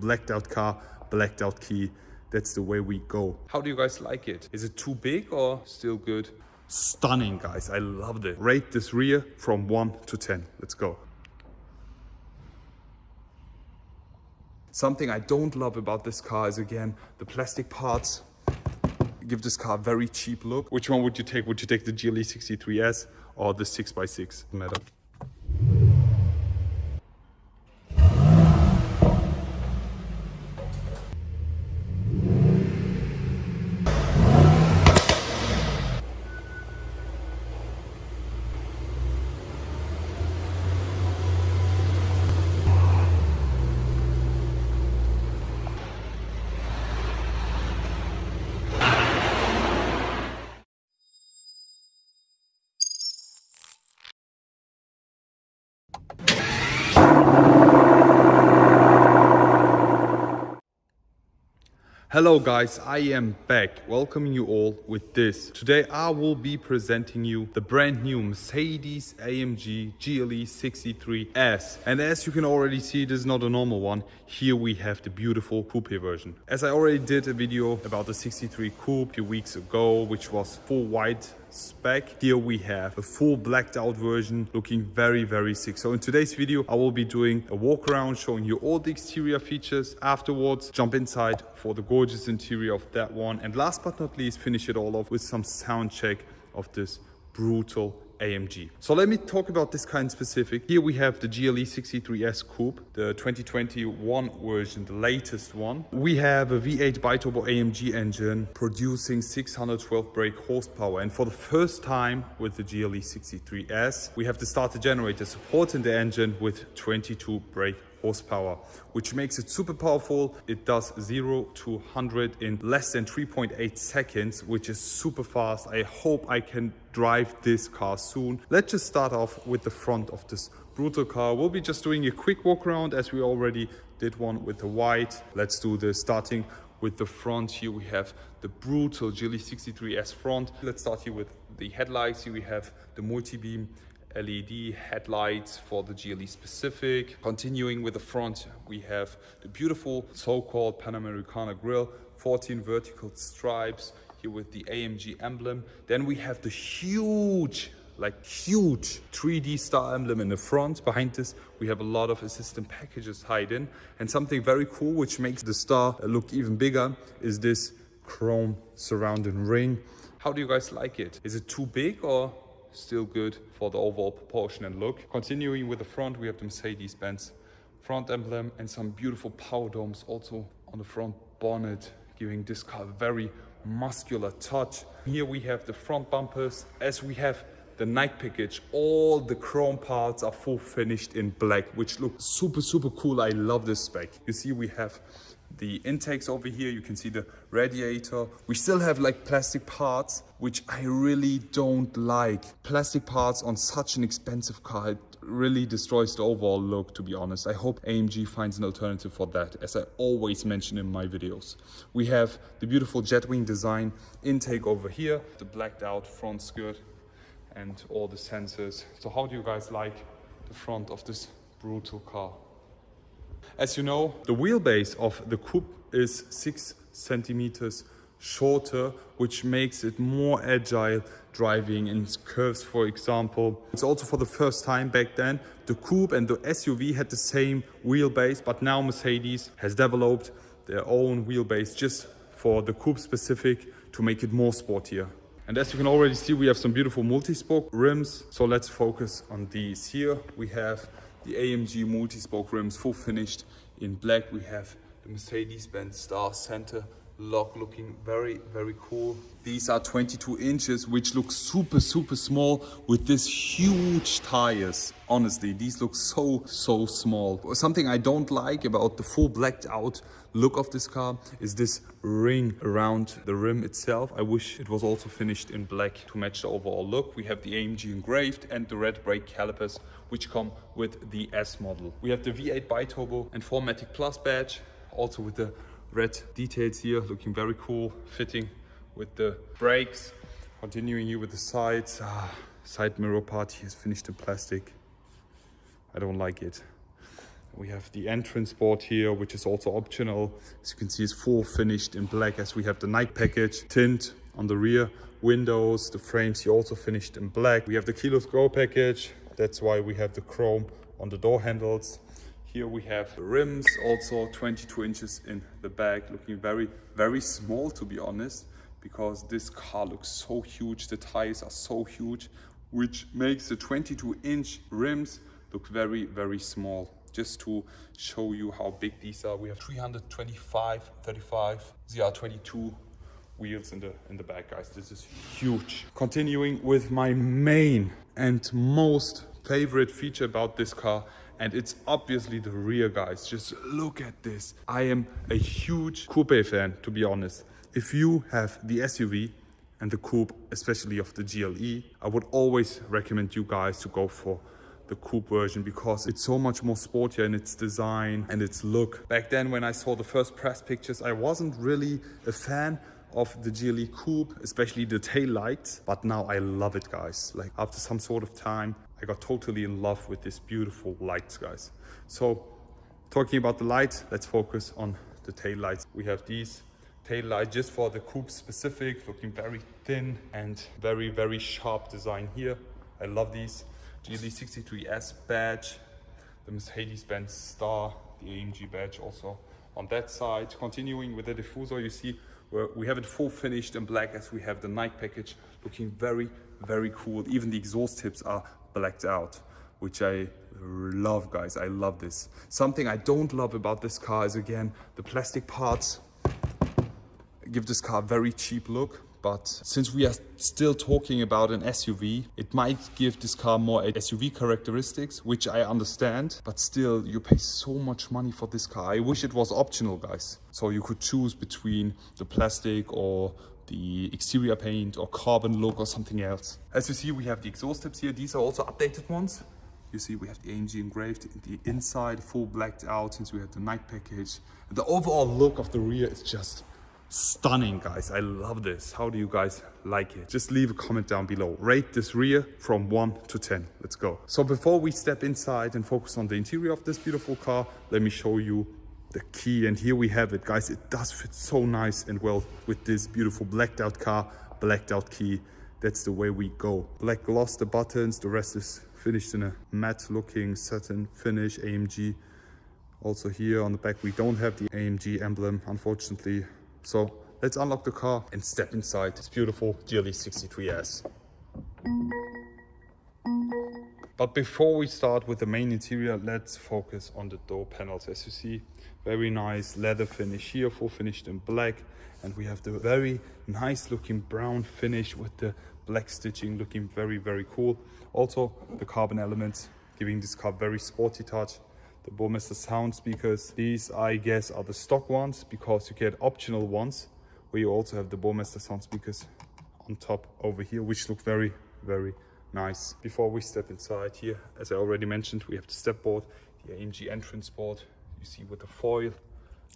Blacked out car, blacked out key. That's the way we go. How do you guys like it? Is it too big or still good? Stunning, guys. I loved it. Rate this rear from 1 to 10. Let's go. Something I don't love about this car is again, the plastic parts give this car a very cheap look. Which one would you take? Would you take the GLE 63S or the 6x6? Matter. Hello guys, I am back welcoming you all with this. Today I will be presenting you the brand new Mercedes AMG GLE 63S. And as you can already see, this is not a normal one. Here we have the beautiful coupe version. As I already did a video about the 63 coupe a few weeks ago, which was full white spec. Here we have a full blacked out version looking very, very sick. So in today's video, I will be doing a walk around showing you all the exterior features. Afterwards, jump inside for the gorgeous interior of that one. And last but not least, finish it all off with some sound check of this brutal AMG. So let me talk about this kind specific. Here we have the GLE 63S Coupe, the 2021 version, the latest one. We have a V8 biturbo AMG engine producing 612 brake horsepower. And for the first time with the GLE 63S, we have the starter generator supporting the engine with 22 brake horsepower, which makes it super powerful. It does 0 to 100 in less than 3.8 seconds, which is super fast. I hope I can drive this car soon. Let's just start off with the front of this brutal car. We'll be just doing a quick walk around as we already did one with the white. Let's do the starting with the front here we have the brutal GLE 63S front. Let's start here with the headlights. Here we have the multi-beam LED headlights for the GLE specific. Continuing with the front, we have the beautiful so-called Panamericana grille, 14 vertical stripes here with the AMG emblem. Then we have the huge like huge 3D star emblem in the front. Behind this, we have a lot of assistant packages hidden. And something very cool, which makes the star look even bigger, is this chrome surrounding ring. How do you guys like it? Is it too big or still good for the overall proportion and look. Continuing with the front, we have the Mercedes-Benz front emblem and some beautiful power domes also on the front bonnet, giving this car a very muscular touch. Here we have the front bumpers, as we have the night package all the chrome parts are full finished in black which looks super super cool i love this spec you see we have the intakes over here you can see the radiator. We still have like plastic parts which i really don't like. Plastic parts on such an expensive car it really destroys the overall look to be honest. I hope amg finds an alternative for that as i always mention in my videos. We have the beautiful jetwing design intake over here the blacked out front skirt and all the sensors. So how do you guys like the front of this brutal car as you know, the wheelbase of the coupe is six centimeters shorter, which makes it more agile driving in curves, for example. It's also for the first time back then, the coupe and the SUV had the same wheelbase, but now Mercedes has developed their own wheelbase just for the coupe specific to make it more sportier. And as you can already see, we have some beautiful multi-spoke rims. So let's focus on these. Here we have the AMG multi-spoke rims full finished in black. We have the Mercedes-Benz Star Center lock looking very, very cool. These are 22 inches, which look super, super small with these huge tires. Honestly, these look so, so small. Something I don't like about the full blacked out look of this car is this ring around the rim itself. I wish it was also finished in black to match the overall look. We have the AMG engraved and the red brake calipers, which come with the S model. We have the V8 biturbo and 4MATIC Plus badge, also with the red details here looking very cool fitting with the brakes continuing here with the sides ah, side mirror part here is finished in plastic i don't like it We have the entrance board here, which is also optional. As you can see, it's full finished in black as we have the night package, tint on the rear windows, the frames here also finished in black. We have the keyless go package. That's why we have the chrome on the door handles. Here we have rims, also 22 inches in the back, looking very, very small to be honest, because this car looks so huge. The tires are so huge, which makes the 22 inch rims look very, very small. Just to show you how big these are, we have 325, 35, ZR22 wheels in the in the back guys this is huge continuing with my main and most favorite feature about this car and it's obviously the rear guys just look at this i am a huge coupe fan to be honest if you have the suv and the coupe especially of the gle i would always recommend you guys to go for the coupe version because it's so much more sportier in its design and its look back then when i saw the first press pictures i wasn't really a fan of the GLE Coupe, especially the tail lights. But now I love it, guys. Like after some sort of time, I got totally in love with this beautiful lights, guys. So talking about the lights, let's focus on the tail lights. We have these tail lights just for the coupe specific, looking very thin and very, very sharp design here. I love these. GLE 63S badge, the Mercedes-Benz star, the AMG badge also on that side. Continuing with the diffuser, you see where we have it full finished in black as we have the night package looking very, very cool. Even the exhaust tips are blacked out, which I love, guys. I love this. Something I don't love about this car is, again, the plastic parts give this car a very cheap look but since we are still talking about an SUV, it might give this car more SUV characteristics, which I understand, but still you pay so much money for this car. I wish it was optional, guys. So you could choose between the plastic or the exterior paint or carbon look or something else. As you see, we have the exhaust tips here. These are also updated ones. You see we have the AMG engraved the inside, full blacked out since we have the night package. The overall look of the rear is just stunning guys i love this how do you guys like it just leave a comment down below rate this rear from 1 to 10 let's go so before we step inside and focus on the interior of this beautiful car let me show you the key and here we have it. Guys it does fit so nice and well with this beautiful blacked out car blacked out key. That's the way we go. Black gloss the buttons the rest is finished in a matte looking satin finish amg also here on the back we don't have the amg emblem unfortunately. So let's unlock the car and step inside. This beautiful GLE 63S. But before we start with the main interior, let's focus on the door panels. As you see, very nice leather finish here, full finished in black. And we have the very nice looking brown finish with the black stitching looking very, very cool. Also, the carbon elements giving this car very sporty touch the Burmester sound speakers. These, I guess, are the stock ones because you get optional ones where you also have the Burmester sound speakers on top over here, which look very, very nice. Before we step inside here, as I already mentioned, we have the step board, the AMG entrance board. You see with the foil,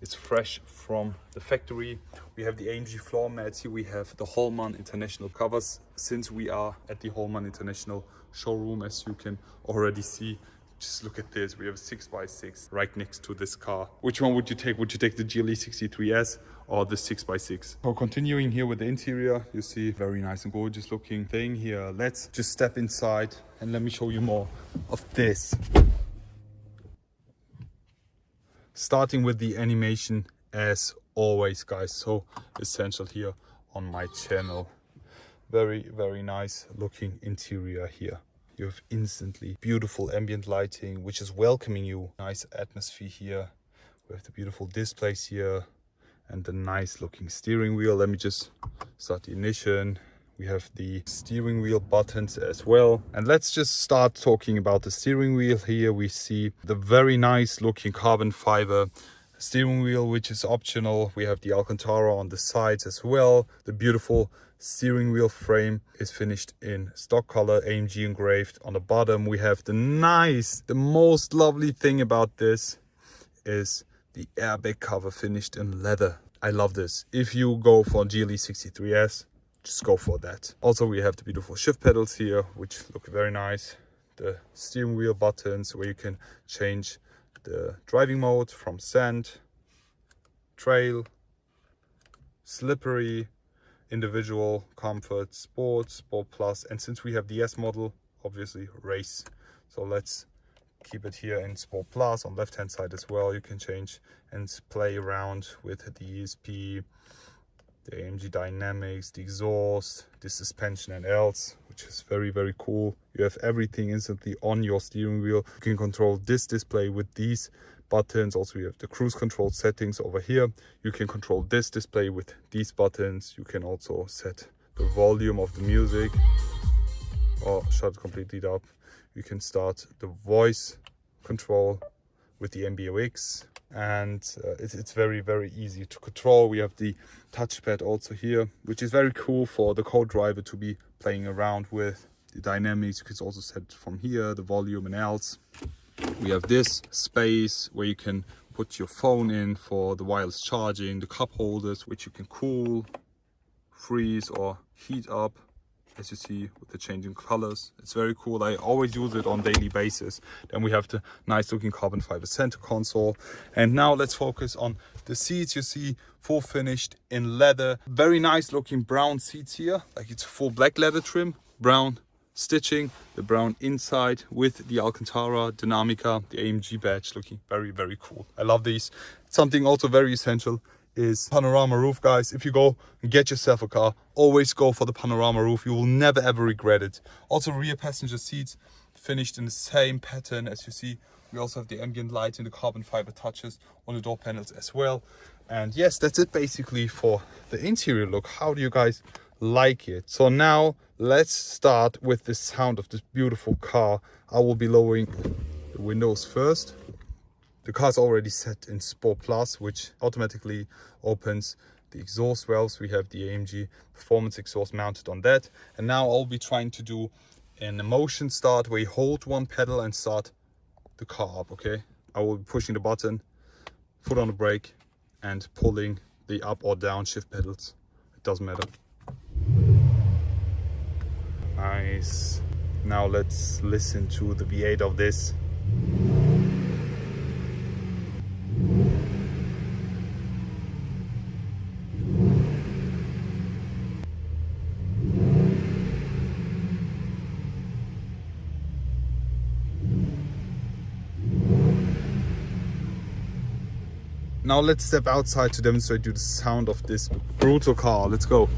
it's fresh from the factory. We have the AMG floor mats. Here we have the Hollmann International covers. Since we are at the Hollmann International showroom, as you can already see, just look at this. We have a 6x6 right next to this car. Which one would you take? Would you take the GLE 63S or the 6x6? So continuing here with the interior, you see very nice and gorgeous looking thing here. Let's just step inside and let me show you more of this. Starting with the animation as always, guys. So essential here on my channel. Very, very nice looking interior here you have instantly beautiful ambient lighting which is welcoming you. Nice atmosphere here. We have the beautiful displays here and the nice looking steering wheel. Let me just start the ignition. We have the steering wheel buttons as well. And let's just start talking about the steering wheel here. We see the very nice looking carbon fiber steering wheel which is optional. We have the alcantara on the sides as well. The beautiful steering wheel frame is finished in stock color amg engraved on the bottom. We have the nice the most lovely thing about this is the airbag cover finished in leather. I love this. If you go for gle 63s just go for that. Also we have the beautiful shift pedals here which look very nice. The steering wheel buttons where you can change the driving mode from sand, trail, slippery, individual, comfort, sport, sport plus, and since we have the S model, obviously race. So let's keep it here in sport plus on left hand side as well. You can change and play around with the ESP, the AMG dynamics, the exhaust, the suspension and else, which is very, very cool. You have everything instantly on your steering wheel. You can control this display with these buttons. Also, you have the cruise control settings over here. You can control this display with these buttons. You can also set the volume of the music or shut completely up. You can start the voice control with the MBUX and uh, it's, it's very very easy to control. We have the touchpad also here which is very cool for the co-driver to be playing around with. The dynamics you can also set from here the volume and else. We have this space where you can put your phone in for the wireless charging the cup holders which you can cool freeze or heat up as you see with the changing colors. It's very cool. I always use it on daily basis. Then we have the nice looking carbon fiber center console. And now let's focus on the seats you see full finished in leather. Very nice looking brown seats here. Like it's full black leather trim. Brown stitching the brown inside with the alcantara dinamica the amg badge looking very very cool. I love these. Something also very essential is panorama roof guys. If you go and get yourself a car always go for the panorama roof. You will never ever regret it. Also rear passenger seats finished in the same pattern. As you see we also have the ambient light and the carbon fiber touches on the door panels as well. And yes that's it basically for the interior look. How do you guys like it? So now let's start with the sound of this beautiful car. I will be lowering the windows first the car is already set in Sport Plus, which automatically opens the exhaust valves. We have the AMG performance exhaust mounted on that. And now I'll be trying to do an emotion start where you hold one pedal and start the car up, okay? I will be pushing the button, foot on the brake and pulling the up or down shift pedals. It doesn't matter. Nice. Now let's listen to the V8 of this. Now let's step outside to demonstrate you the sound of this brutal car. Let's go.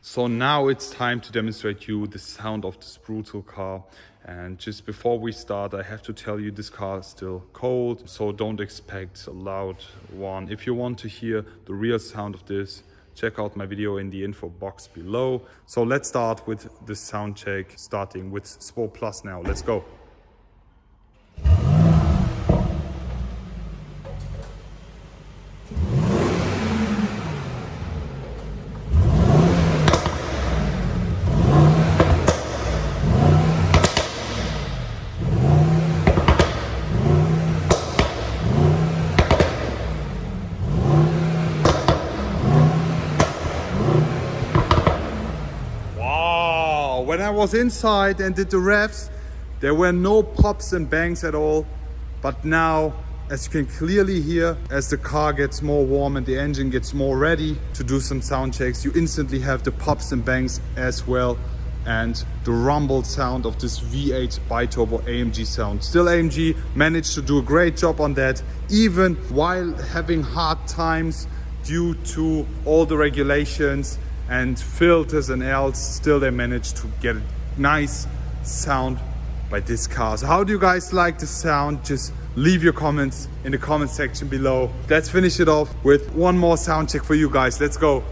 So now it's time to demonstrate you the sound of this brutal car. And just before we start, I have to tell you this car is still cold, so don't expect a loud one. If you want to hear the real sound of this, check out my video in the info box below. So let's start with the sound check, starting with Sport Plus now. Let's go. when I was inside and did the revs, there were no pops and bangs at all. But now, as you can clearly hear, as the car gets more warm and the engine gets more ready to do some sound checks, you instantly have the pops and bangs as well and the rumble sound of this V8 biturbo AMG sound. Still AMG managed to do a great job on that, even while having hard times due to all the regulations and filters and else still they managed to get a nice sound by this car so how do you guys like the sound? Just leave your comments in the comment section below. Let's finish it off with one more sound check for you guys. Let's go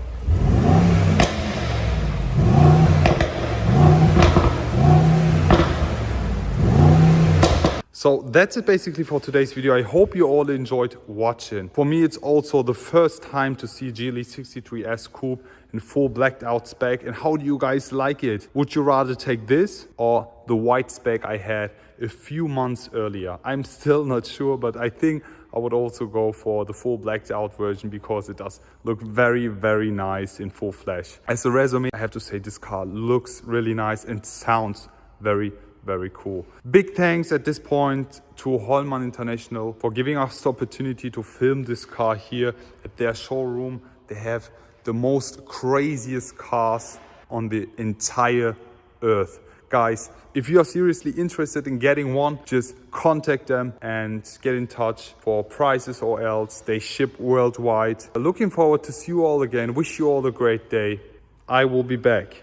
So that's it basically for today's video. I hope you all enjoyed watching. For me, it's also the first time to see GLE 63S Coupe in full blacked out spec. And how do you guys like it? Would you rather take this or the white spec I had a few months earlier? I'm still not sure, but I think I would also go for the full blacked out version because it does look very, very nice in full flash. As a resume, I have to say this car looks really nice and sounds very very cool. Big thanks at this point to Hollmann International for giving us the opportunity to film this car here at their showroom. They have the most craziest cars on the entire earth. Guys, if you are seriously interested in getting one, just contact them and get in touch for prices or else. They ship worldwide. Looking forward to see you all again. Wish you all a great day. I will be back.